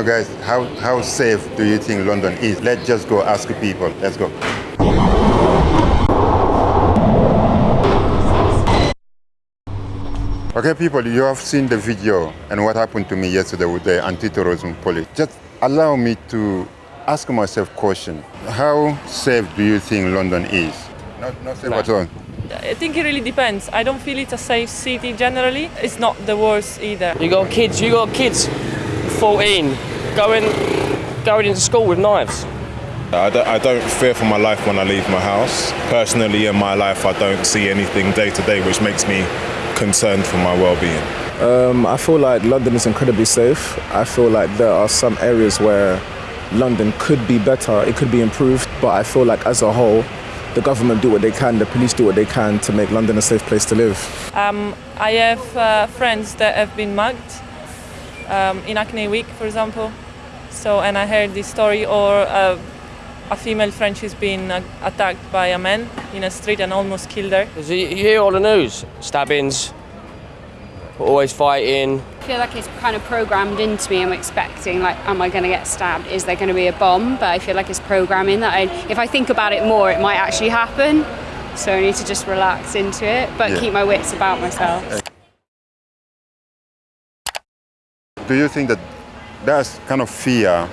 Now guys, how, how safe do you think London is? Let's just go ask people. Let's go. Okay people, you have seen the video and what happened to me yesterday with the anti-terrorism police. Just allow me to ask myself a question. How safe do you think London is? Not, not safe No. at all. I think it really depends. I don't feel it's a safe city generally. It's not the worst either. You got kids. You got kids, 14, going going into school with knives. I don't, I don't fear for my life when I leave my house. Personally, in my life, I don't see anything day to day which makes me concerned for my well-being. Um, I feel like London is incredibly safe. I feel like there are some areas where London could be better, it could be improved, but I feel like as a whole, the government do what they can, the police do what they can to make London a safe place to live. Um, I have uh, friends that have been mugged um, in Hackney Wick, for example. So, and I heard this story, or uh, a female French who's been uh, attacked by a man in a street and almost killed her. 'Cause you, you hear all the news, stabbings, always fighting. I feel like it's kind of programmed into me. I'm expecting, like, am I going to get stabbed? Is there going to be a bomb? But I feel like it's programming that I, if I think about it more, it might actually happen. So I need to just relax into it, but Yeah. keep my wits about myself. Do you think that that kind of fear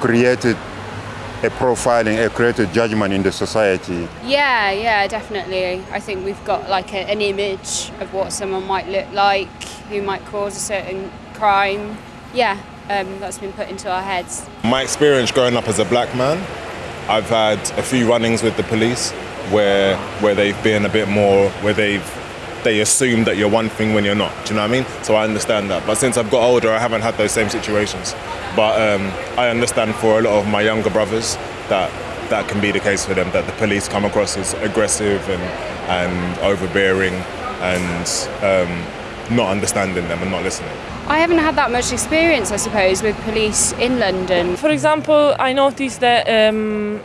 created a profiling, a created judgment in the society? Yeah, yeah, definitely. I think we've got like a, an image of what someone might look like, who might cause a certain crime. Yeah, um, that's been put into our heads. My experience growing up as a black man, I've had a few run-ins with the police where where they've been a bit more where they've they assume that you're one thing when you're not. Do you know what I mean? So I understand that. But since I've got older, I haven't had those same situations. But um, I understand for a lot of my younger brothers that that can be the case for them. That the police come across as aggressive and and overbearing and um, not understanding them and not listening. I haven't had that much experience, I suppose, with police in London. For example, I noticed that um,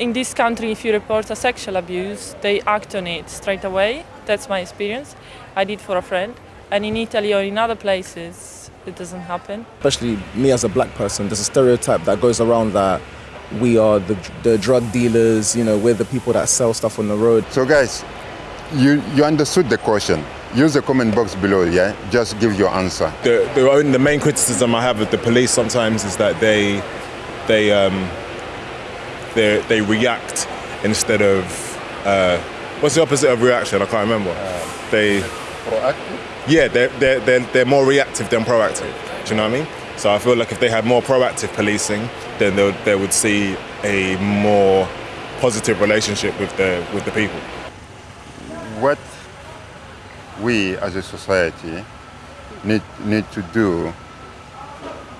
in this country, if you report a sexual abuse, they act on it straight away. That's my experience. I did for a friend. And in Italy or in other places, it doesn't happen. Especially me as a black person, there's a stereotype that goes around that we are the, the drug dealers, you know, we're the people that sell stuff on the road. So guys, you, you understood the question. Use the comment box below, yeah? Just give your answer. the the, the main criticism I have of the police sometimes is that they they um, they they react instead of uh, what's the opposite of reaction? I can't remember. they proactive. yeah they're, they're they're they're more reactive than proactive. Do you know what I mean? So I feel like if they had more proactive policing, then they would, they would see a more positive relationship with the with the people. What we as a society need, need to do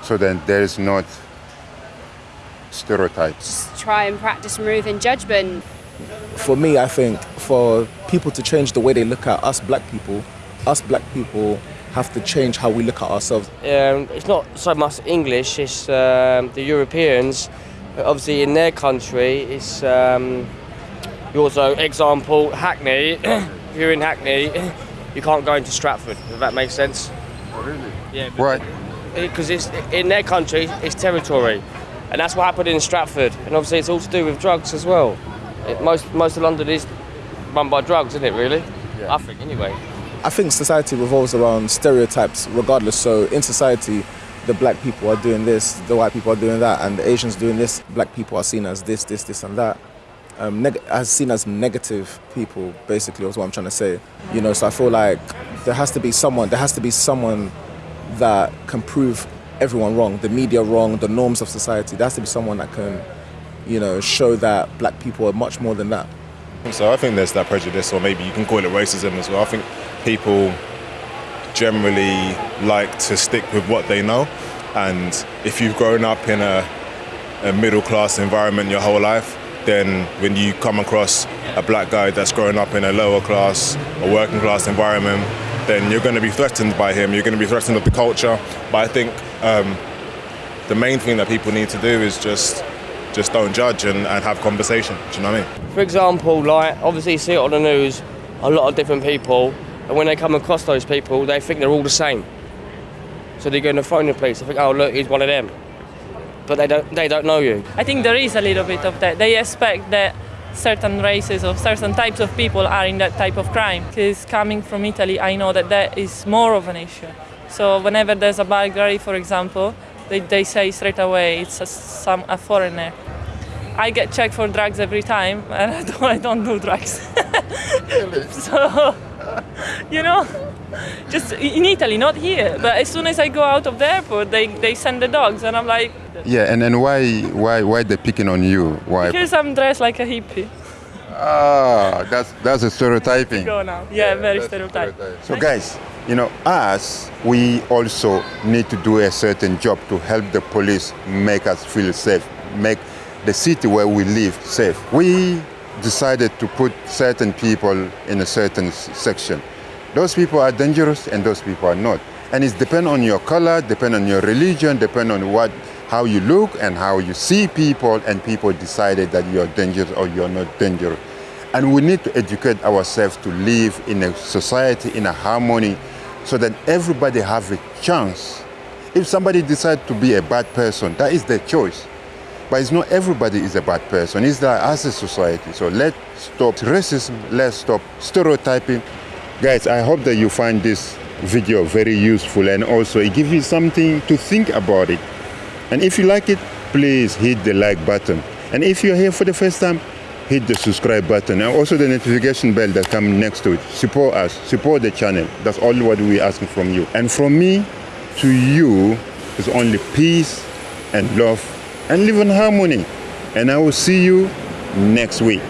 so that there is not stereotypes. Try and practice removing judgment. For me, I think for people to change the way they look at us black people, us black people have to change how we look at ourselves. Um, it's not so much English, it's um, the Europeans. Obviously, in their country, it's um, you also, example, Hackney. if you're in Hackney, you can't go into Stratford, if that makes sense. Really? Yeah, Why? because it's in their country, it's territory, and that's what happened in Stratford. And obviously, it's all to do with drugs as well. It, most most of London is run by drugs, isn't it? Really? yeah. I think anyway. I think society revolves around stereotypes regardless. So in society, the black people are doing this, the white people are doing that, and the Asians doing this. Black people are seen as this, this, this, and that. Um, as seen as negative people, basically, is what I'm trying to say. You know, so I feel like there has to be someone. There has to be someone that can prove everyone wrong, the media wrong, the norms of society. There has to be someone that can, you know, show that black people are much more than that. So I think there's that prejudice, or maybe you can call it racism as well. I think people generally like to stick with what they know, and if you've grown up in a, a middle class environment your whole life, then when you come across a black guy that's grown up in a lower class or working class environment, then you're going to be threatened by him. You're going to be threatened with the culture. But I think um, the main thing that people need to do is just just don't judge and, and have conversation. Do you know what I mean? For example, like obviously you see it on the news, a lot of different people, and when they come across those people, they think they're all the same. So they're going to phone the police. They think, oh look, he's one of them, but they don't they don't know you. I think there is a little bit of that. They expect that certain races or certain types of people are in that type of crime. Because coming from Italy, I know that that is more of an issue. So whenever there's a burglary, for example, they, they say straight away it's a, some a foreigner. I get checked for drugs every time, and I don't, I don't do drugs. so, you know, just in Italy, not here. But as soon as I go out of the airport, they, they send the dogs, and I'm like, Yeah, and, and why why why they picking on you? Why? because I'm dressed like a hippie. Ah, that's that's a stereotyping. Go now. Yeah, very that's stereotype. So guys, you know, us, we also need to do a certain job to help the police make us feel safe, make the city where we live safe. We decided to put certain people in a certain s- section. Those people are dangerous and those people are not. And it's depend on your color, depend on your religion, depend on what how you look and how you see people and people decided that you're dangerous or you're not dangerous. And we need to educate ourselves to live in a society in a harmony so that everybody have a chance. If somebody decides to be a bad person, that is their choice. But it's not everybody is a bad person. It's that as a society. So let's stop racism. Let's stop stereotyping. Guys, I hope that you find this video very useful and also it gives you something to think about it. And if you like it, please hit the like button. And if you're here for the first time, hit the subscribe button and also the notification bell that comes next to it. Support us, support the channel. That's all what we're asking from you. And from me to you is only peace and love and live in harmony. And I will see you next week.